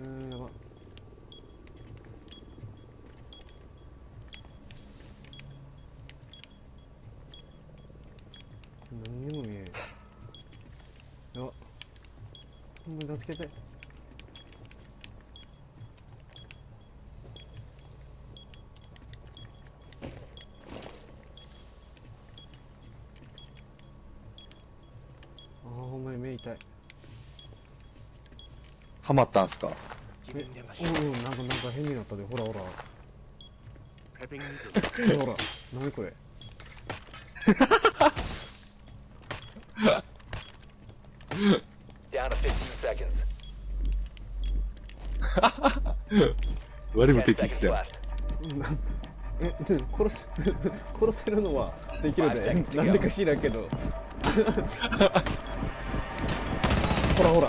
ーやば何にも見えん。やば。ほんまに助けてあーほんまに目痛い。ハマったんすか？えうんうんなんかなんか変になったでほらほら.ほら何これ？Down to 15 seconds. 我も10敵っ seconds すよ left. うんなえで殺す 殺せるのはできるで Five seconds to go. なんでか知らんけど ほらほら